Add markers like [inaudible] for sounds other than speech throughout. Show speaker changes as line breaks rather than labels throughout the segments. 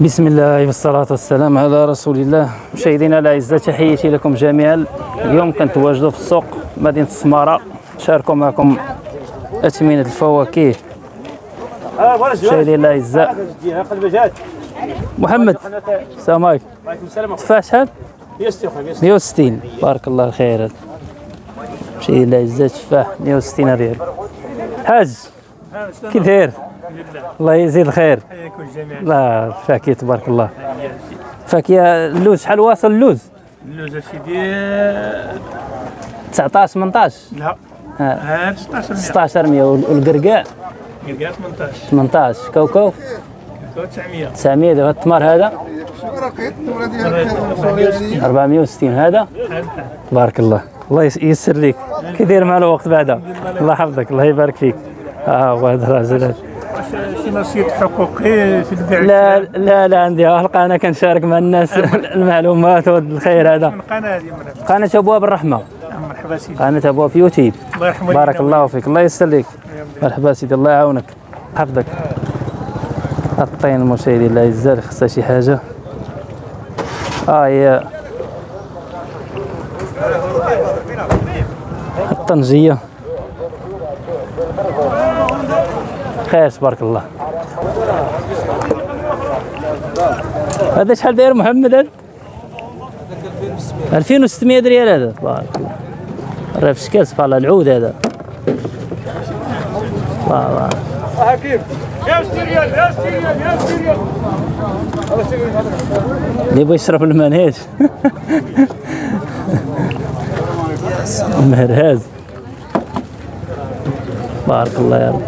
بسم الله والصلاة والسلام على رسول الله مشاهدينا الأعزاء تحياتي لكم جميعا اليوم كنتواجدوا في السوق مدينة السمارة نشاركوا معكم أثمنة الفواكه مشاهدينا الأعزاء محمد السلام عليكم تفاح شحال 160 بارك الله خير مشاهدينا الأعزاء تفاح 160 ريال حاج كي داير الله يزيد الخير.
حياكم الجميع.
لا تبارك الله. فاكهة اللوز شحال واصل اللوز؟
اللوز سيدي
19 18
لا.
ها،
ها 16
16 100 والقرقاع؟
قلقات 18
18 كوكو
900
900 دابا التمر هذا؟ 460 هذا؟ بارك الله. الله يس- يسر لك كي داير مع الوقت بعدا. الله يحفظك. الله يبارك فيك. آه هو هذا الراجل هذا.
شي نصيحة حقوقي في البيع
لا لا لا عندي القى أنا كنشارك مع الناس [laughs] المعلومات والخير هذا.
من مرحبا
قناة ابواب الرحمة.
مرحبا سيدي.
قناة ابواب في يوتيوب.
الله
بارك الله فيك. الله يسر لك مرحبا سيدي الله يعاونك. حفظك. الطين المشاهدين الاعزاء اللي خصها شي حاجة. آه هي الطنجية. خير تبارك الله. هذا شحال داير محمد هذا؟ 2600 ريال هذا. تبارك الله. راه في شكل سبحان الله العود هذا. الله الله. اللي يبغى يشرب المنهج [laughs] مهرهاز بارك الله يا رب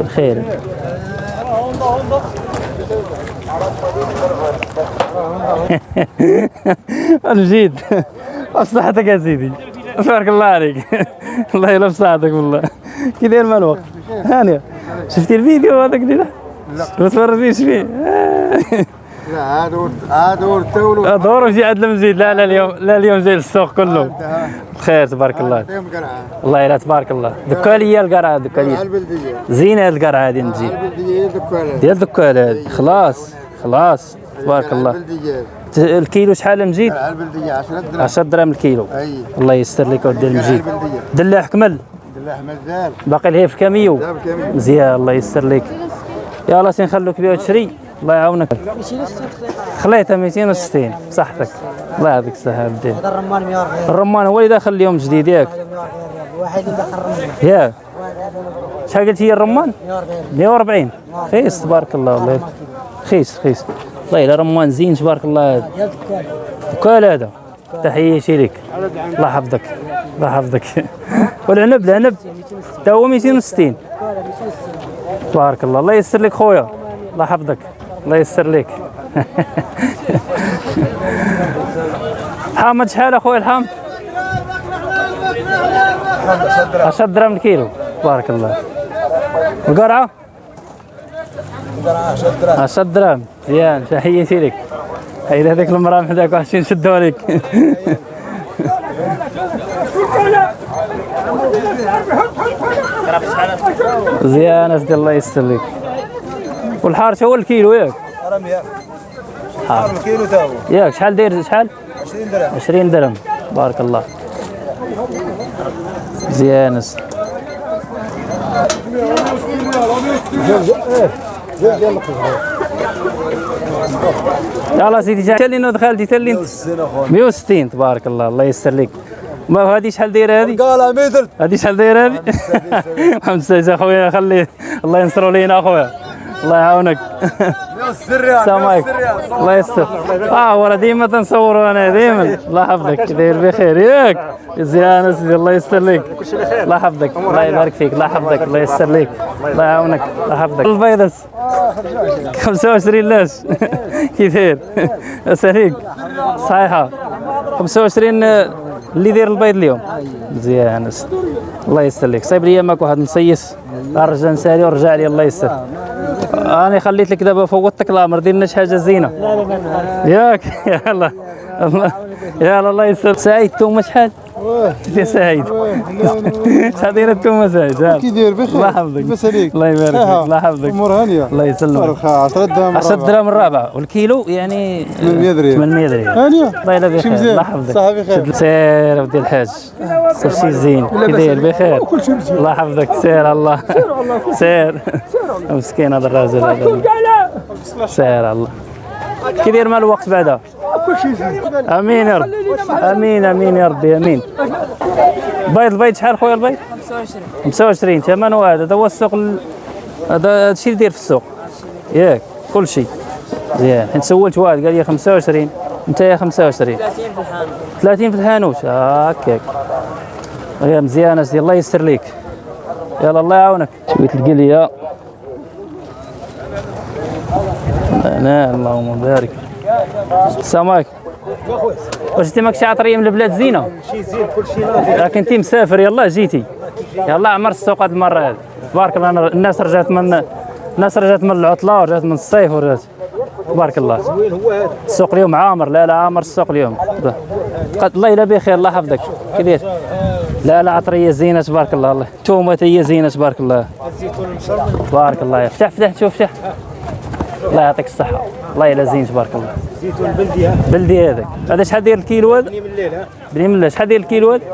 الخير نجيد بصحتك يا سيدي. بارك الله عليك. الله يلف صحتك والله. كي داير مع الوقت هانية شفتي الفيديو هذاك دينا لا. ما تفرجيش فيه.
لا هذا ور- هذا ورثوا
دور وجي عند المزيد لا لا اليوم لا اليوم جاي للسوق كله بخير تبارك الله. الله يلا تبارك الله. دكا ليا القرعة دكا ليا زينه هاد القرعة هادي
دكان
ديال دكال هادي خلاص خلاص. تبارك الله. الكيلو شحال مزيد
على البلدية 10 درهم.
10 درهم الكيلو. الله يستر لك
على
المزيد دلاح كمل
الله أحمد زال.
باقي ليه في كاميو
داب كامل
مزيان الله يستر لك. يلا سي نخلوك بها تشري الله يعاونك. خليتها 260 بصحتك. الله يعطيك الصحة بدين.
هذا الرمان 140
الرمان هو اللي داخل اليوم جديد ياك.
واحد اللي دخل الرمان.
ياك. شحال قلت هي الرمان؟
140
140 خيس تبارك الله والله. خيس خيس. والله إلا رمان زين تبارك الله. هذا وكال هذا. تحياتي لك. الله يحفظك. الله يحفظك. [laughs] والعنب العنب. تا هو 260 تبارك الله. الله يسر لك خويا. الله يحفظك. الله يسر لك. [laughs] حامد شحال أخويا الحامد 10 درهم الكيلو. تبارك الله. القرعة؟ 10 درهم. مزيان تحياتي لك. هيدا هذيك المرأة حداك وحشين نشدوها لك. [laughs] مزيان اسدي الله يستر لك. والحار هو الكيلو ياك؟ حار.
كيلو تا هو
ياك شحال داير؟ شحال؟
20 درهم.
20 درهم. بارك الله. مزيان يلا سيدي جا تلين ودخل دي تلين 160 تبارك الله. الله يستر لك. ما هذه شحال دايرة هذه؟
قال ميدر
هذه شحال دايرة هذه؟ محمد [laughs] السيد أخويا خليه. الله ينصروا لينا أخويا. الله يعاونك. السلام عليكم. الله يستر. آه ورا ديما تنصوروا أنا ديما. الله يحفظك. داير بخير. ياك. زيان سيدي الله يستر لك الله يحفظك. الله يبارك فيك. الله يحفظك. الله يستر لك الله يعاونك. الله يحفظك. البيضس 25 لاش. [laughs] كي داير اساليك صحيحة. 25 اللي داير البيض اليوم. مزيان. الله يستر لك صايب لي ماك واحد نصيص رجع نسالي ورجع لي الله يستر أنا خليت لك دابا فوتك الأمر دير لنا شي حاجة زينة. ياك يلا. الله يلا الله يسر. سعيد الثومه شحال؟ يا سعيد. [laughs] سعيد. ها؟
كي داير بخير.
الله يحفظك.
لاباس عليك
الله يبارك فيك. الله يحفظك.
أمور هانية.
الله يسلمك.
فرخة 10 درهم
10 درهم الرابعه والكيلو يعني
800 ريال.
800 ريال
هانية.
الله يلا بخير. الله يحفظك.
صحة بخير.
سير ودي الحاج. سير شي زين. كي داير بخير. الله يحفظك. سير الله. سير مسكين هذا الراجل هذا. سير الله. كي داير مال الوقت بعدا؟ أمين يا رب. أمين أمين يا ربي أمين. بيض البيض شحال خويا البيض؟ 25 25 ثمنه هذا هذا هو السوق ال- هذا الشيء اللي داير في السوق. ياك كل شيء مزيان حيت سولت واحد قال لي 25 أنت يا 25 30 في الحانوت. هكاك. يا مزيان اسيدي الله يسر ليك. يلا الله يعاونك. شوية القلية. أنا اللهم بارك. السلام عليكم. واش انت ماكش عطريه من البلاد زينة؟
شي زين كل شيء ناضي
راك انت مسافر يلا جيتي. يلا عمر السوق هذه المرة هذه تبارك الله الناس رجعت من الناس رجعت من العطلة ورجعت من الصيف ورجعت. تبارك الله.
وين هو هذا
السوق اليوم عامر. لا لا عامر السوق اليوم. الله يلا بخير الله يحفظك. كبير لا لا عطرية زينة تبارك الله الله. تومة هي زينة تبارك الله.
الزيتون المشرمل
تبارك الله. افتح فتح شوف فتح الله يعطيك الصحة. الله يلا زين تبارك الله.
زيتون بلدي ها؟
بلدي هذاك. هذا شحال داير الكيلو هذا؟
من الليل ها؟
بني من الله شحال داير الكيلو هذا؟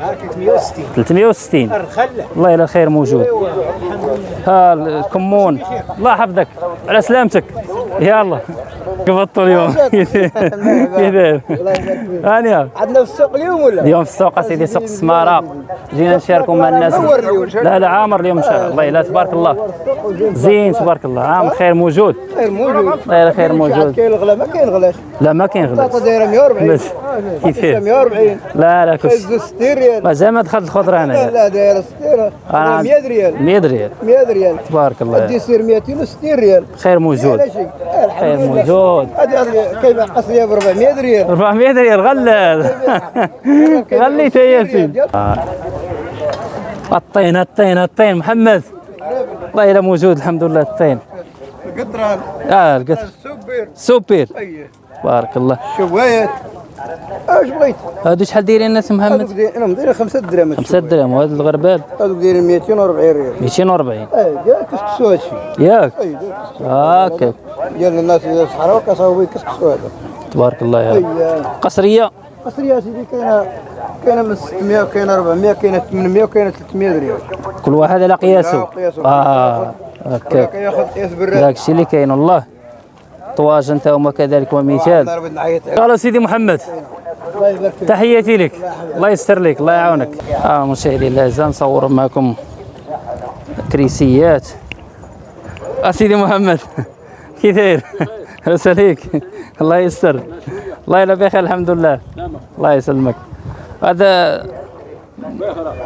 ها 360
360
الخله
الله يلا الخير موجود. ها الكمون. الله يحفظك. على سلامتك. يلا قبضتوا اليوم كيف هانيا
عندنا في السوق اليوم ولا؟
اليوم في السوق سيدي سوق السمارة جينا نشاركوا مع الناس لا لا عامر اليوم ان شاء الله يلا تبارك الله زين تبارك الله عام خير موجود
خير موجود
يلا خير موجود
كاين الغلا ما كاين غلاش
لا ما كاين
البطاطا
غلاس
دايره 140
بس كيف
140
لا لا كلشي
زوج 60 ريال
ما زعما دخلت الخضره
لا
أنا
لا دايره 60
أنا-
100 ريال
100 ريال
100 ريال
تبارك الله
يصير 260 ريال
خير موجود
لا
خير موجود
هذه هذه كيف قصريه ب 400 ريال
400 ريال غلال غليت يا سيدي آه. الطين الطين الطين. محمد. الله يلا موجود الحمد لله الطين.
قطران
آه القطر.
سوبر
سوبر
إيه
بارك الله.
شوايات اش بغيت؟
هادو شحال دايرين الناس محمد
دايرين أنا مدير 5 دراهم
5 درهم وهذا الغربال.
هذوك دايرين 240 ريال.
240
إيه ديال كسكسو هادشي
ياك؟ هاكا
ديال الناس إذا صحراء كصاوبوا يكسكسو هذا
تبارك الله يا رب.
إيه
قصرية.
قصرية سيدي كاينة كاينة من 600 وكاينة 400 كاينة 800 وكاينة 300 ريال.
كل واحد على قياسه. آه هكاك
كياخذ قياس بالراد
داك الشيء اللي كاين والله. طواج انت وما كذلك ومثال قال سيدي محمد تحياتي لك. الله يستر لك الله يعاونك. آه مشاهدينا الاعزاء نصور معكم كريسيات. اسيدي محمد [laughs] كي داير؟ [laughs] عليك. الله يستر. الله يلا بخير الحمد لله الله يسلمك. هذا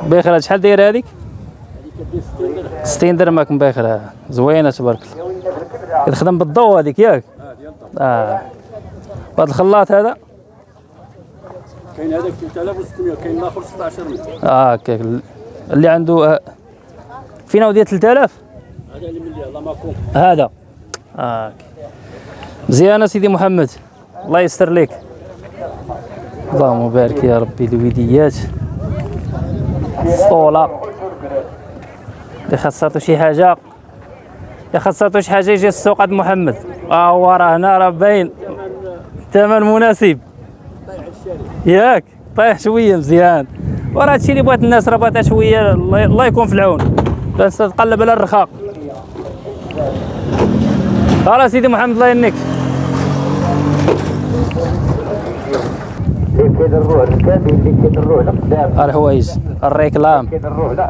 بخير شحال داير هذيك؟ 60 درهم. راكم بخير زوينة تبارك الله. كتخدم بالضوء هذيك ياك؟ آه. وهذا الخلاط هذا؟
كاين هذاك 3600 كاين الآخر 16000
آه هكاك اللي عنده آه، فين هو ديال 3000
هذا اللي من اللي الله ماكم
هذا. آه. مزيان سيدي محمد. الله يستر لك اللهم بارك يا ربي الوديات الصولة اللي خاصاتو شي حاجة؟ اللي خاصاتو شي حاجة يجي السوق عند محمد. آه هو راه هنا راه باين الثمن مناسب. ياك طيح شوية مزيان. وراه هادشي اللي بغات الناس راه بغاتها شوية الله يكون في العون. بس تقلب على الرخاء خلاص سيدي محمد الله يهنيك. الحوايج الريكلام.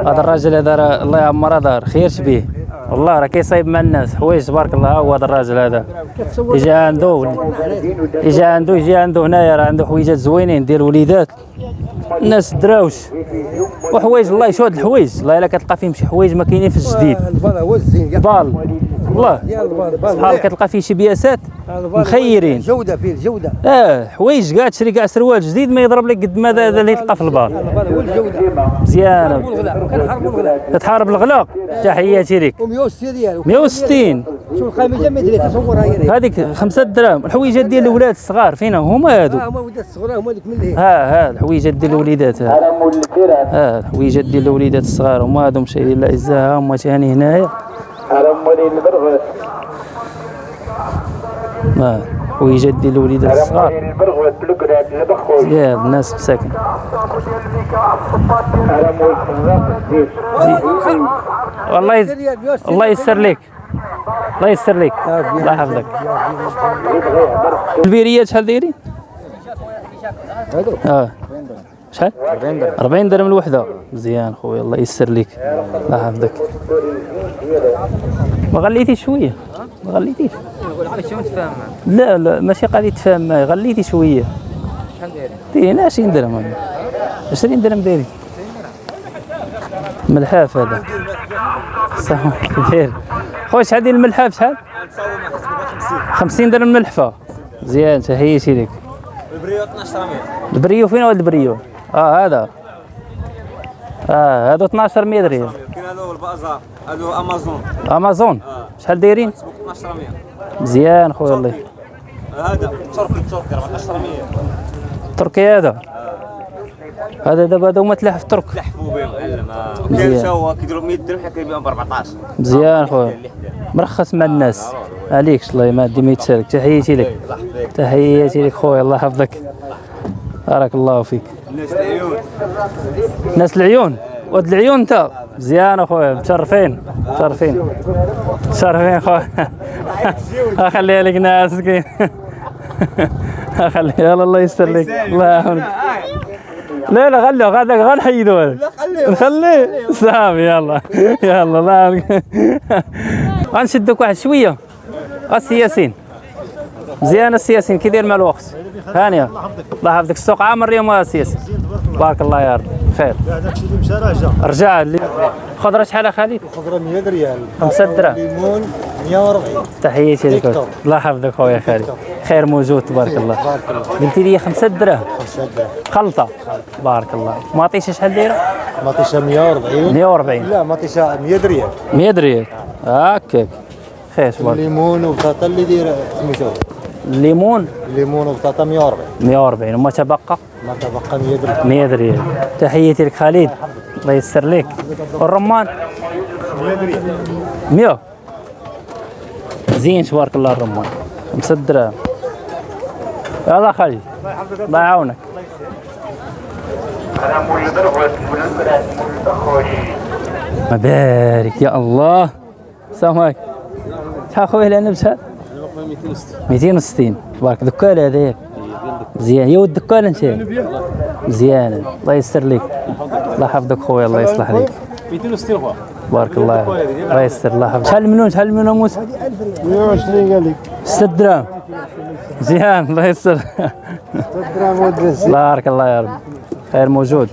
هذا الراجل هذا الله يعمر هذا خير شبيه. والله راه كيصايب مع الناس. حوايج تبارك الله هو هذا الراجل هذا. يجي عنده يجي عنده يجي عنده هنايا راه عنده حويجات زوينين ديال وليدات. الناس دراوش. وحوايج الله يشهد الحوايج. الله إلا كتلقى فيهم شي حوايج ما كاينين في الجديد.
البلا هو الزين
بال. والله شحال كتلقى فيه شي بياسات مخيرين.
جودة فيه الجوده
آه حوايج كاع تشري كاع سروال جديد ما يضرب لك قد ما هذا اللي تلقى في البار مزيانة.
كنحرموا الغلاء
تحياتي لك.
و160 ديالو
160
شوف القيمه متري تصورها هي.
هذيك خمسة دراهم. الحويجات ديال الاولاد الصغار فين هما هادو.
ها هما ولاد الصغار هما ديك من اللي
ها ها الحويجات ديال الوليدات. ها ها الحويجات ديال الوليدات الصغار هما هادو مشايين الاعزاء هما ثاني هنايا. ها الحويجات ديال الوليدات الصغار. يا الناس مساكن والله يز... الله يسر لك الله يسر لك الله يحفظك. البيريات شحال دايرين؟ آه. شحال؟ 40 درهم. 40 درهم الوحدة. مزيان خويا الله يسر لك الله يحفظك. ما غليتيش شوية. ما غليتيش. لا لا ماشي قضيه تفاهم معايا. غليتي شوية. شحال دايرين؟ 20 درهم. هذا. 20 درهم دايرين. ملحاف هذا. صح خير خويا شحال ديال الملحاف شحال؟ 50 درهم ملحفه مزيان تحياتي لك البريو 12 البريو فين هو البريو؟ آه هذا. آه هادو 12 100 ريال
كاين البازار هذا هو أمازون.
أمازون؟ شحال دايرين؟
12
مزيان خويا الله.
هذا ترك التركي 14
تركي هذا. هذا دابا هذا هما تلاحف ترك.
لحفوا بهم معلم
مزيان.
كاين حتى هو كيديروا 100 درهم حنا كنبيعهم ب 14
مزيان خويا. مرخص مع الناس. عليكش الله ما ديما يتسالك. تحياتي لك. تحياتي لك خويا الله يحفظك. بارك الله فيك.
الناس العيون.
ناس العيون. ود العيون انت مزيان أخويا. متشرفين. متشرفين. متشرفين خويا [laughs] اخليها لك ناس مسكين اخليها الله يستر لك. الله يعاونك لا لا خليه غادك غنحيدو هذا نخليه. صافي يلا. يلا الله يعاونك غنشدك واحد شوية. السياسين مزيان السياسين كي داير مع الوقت. هانيه الله يحفظك. السوق عامر اليوم السياسي. بارك الله يا رب. خير
هذاك الشيء اللي مشى
رجع اللي خضرة شحال خالد؟
خضرة 100 ريال.
خمسة دراهم
ليمون 140
تحياتي لك. الله يحفظك خويا خالد. خير موجود تبارك الله. قلتي لي خمسة دراهم
5 دراهم
خلطة. بارك الله. ما عطيتش شحال دايرة؟
مطيشه 140
140
لا مطيشه 100 ريال.
100 ريال. هكاك خير تبارك
الليمون وبطاطا اللي دايرة سميتو
الليمون
الليمون وبطاطا 140
140 وما تبقى؟
ما تبقى 100 درهم.
100 ريال تحياتي لك خالد. الله يسر لك. والرمان؟ 100 زين تبارك الله الرمان. 5 دراهم يلا خالد. الله يعاونك. مبارك يا الله. السلام عليكم. شحال خويا العنب شحال 260 تبارك دكان هذاك مزيان. يا ود دكان أنت. مزيان. الله يسر لك الله يحفظك خويا الله يصلح لك
260 خويا.
بارك الله. الله يسر الله يحفظك. شحال المنون شحال المنون موسى؟
120 قال لك
6 دراهم. مزيان الله يسر.
دراهم ودرس
بارك الله يا رب. خير موجود.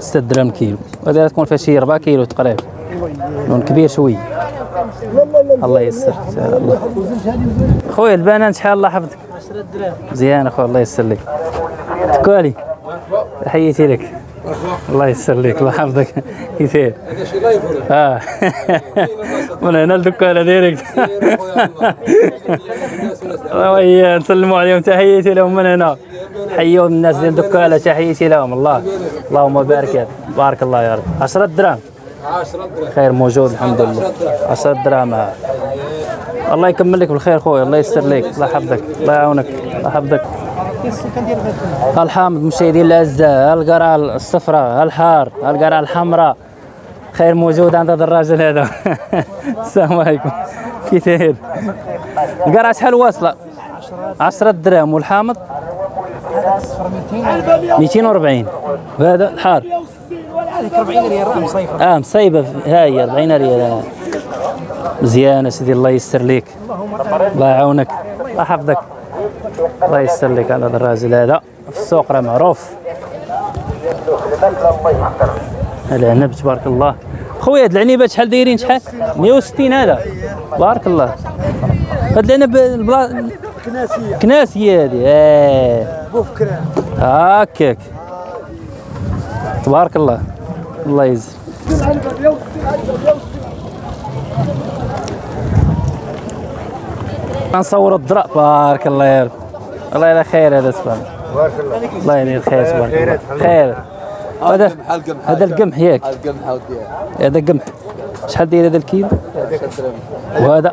6 دراهم كيلو. وهذه تكون فيها شي 4 كيلو تقريبا. لون كبير شوي. الله يسر إن شاء الله خويا البنان شحال الله يحفظك؟ 10 دراهم مزيان أخويا الله يسر لك. تكالي تحياتي لك. الله يسر لك الله يحفظك. كيفاه آه. [laughs] من هنا الدكانه ديريكت. [laughs] ويا نسلموا عليهم. تحياتي لهم من هنا. حيوا الناس ديال الدكانه تحياتي لهم. الله. اللهم بارك. بارك الله يا رب. 10 دراهم 10 دراهم. خير موجود الحمد لله. 10 دراهم. الله يكمل لك بالخير خويا الله يستر لك الله يحفظك الله يعاونك الله يحفظك. الحامض مشاهدين الاعزاء القرعه الصفراء الحار القرعه الحمراء. خير موجود عند هذا الراجل هذا. [laughs] السلام عليكم. كي داير القرعه شحال واصلة. 10 دراهم. والحامض؟ 240 وهذا الحار.
هذيك 40 ريال راه مصيفه
آه مصيبه ها هي 40 ريال. آه. مزيان سيدي الله يسر ليك. الله يعاونك. الله يحفظك. الله يسر لك على هذا الراجل هذا. في السوق راه معروف. العنب تبارك الله. خويا هاد العنيبات شحال دايرين؟ شحال؟ 160 هذا. بارك الله. هاد العنب البلا
كناسية
كناسيه هادي. آه.
بوفكران
هكاك تبارك الله. الله يجزي نصور الضرع بارك الله يا رب. الله يلا خير هذا سبحان
بارك الله
الله يدير خير تبارك الله. خير. هذا هذا القمح ياك
القمح.
هذا قمح. شحال داير هذا الكيلو؟ وهذا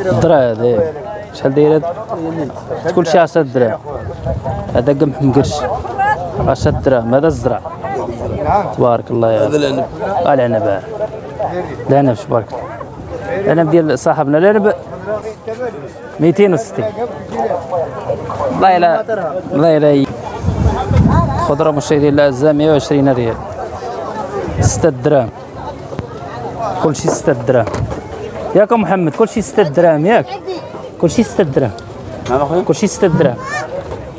الضرع هذا. شحال داير هذا؟ كل شيء 10 دراهم هذا قمح مقرش. 10 دراهم هذا الزرع؟ تبارك الله يا هذا العنب العنب. العنب تبارك الله العنب ديال صاحبنا. العنب 260 الله يلا الله يلا خضرة مشاهدين الاعزاء 120 ريال. 6 دراهم. كل شيء 6 دراهم. ياك أم محمد كل شيء 6 دراهم ياك. كل شيء 6 دراهم.
نعم اخويا
كل شيء 6 دراهم.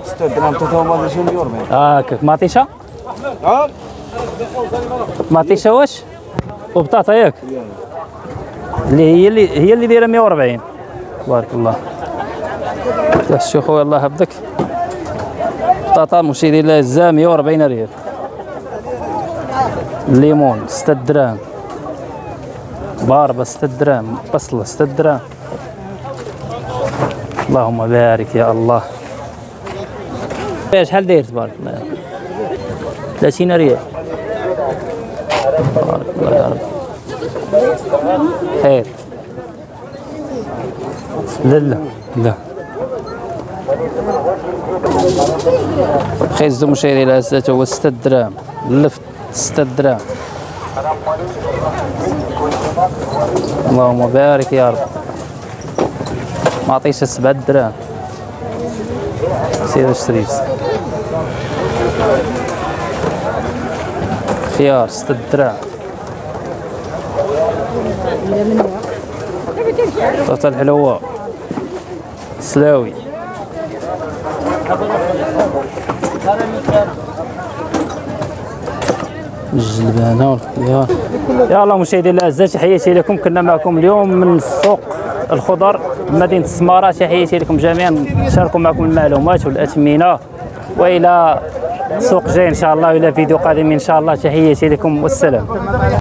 6 درهم 23 يورو
هاكاك مطيشه مطيشه واش؟ وبطاطا ياك. اللي هي اللي هي اللي دايرة 140 تبارك الله. يا شو خويا الله يحفظك. بطاطا مشيري الاعزاء 140 ريال. الليمون 6 دراهم. باربة 6 دراهم. بصلة 6 دراهم. اللهم بارك يا الله. شحال داير؟ تبارك الله. 30 ريال. تبارك الله يا رب خير. لا لا لا. خيز مشاهدي الاعزاء هو 6 دراهم. اللفت 6 دراهم. اللهم بارك يا رب. ما عطيش 7 دراهم. سير اشتري خيار 6 دراهم طاطا الحلوة. سلاوي. الجلبانة والخيار. يا الله مشاهدينا الأعزاء تحياتي لكم. كنا معكم اليوم من سوق الخضر مدينة السمارة تحياتي لكم جميعا. شاركوا معكم المعلومات والأثمنة. وإلى سوق جاي إن شاء الله وإلى فيديو قادم إن شاء الله. تحياتي لكم والسلام.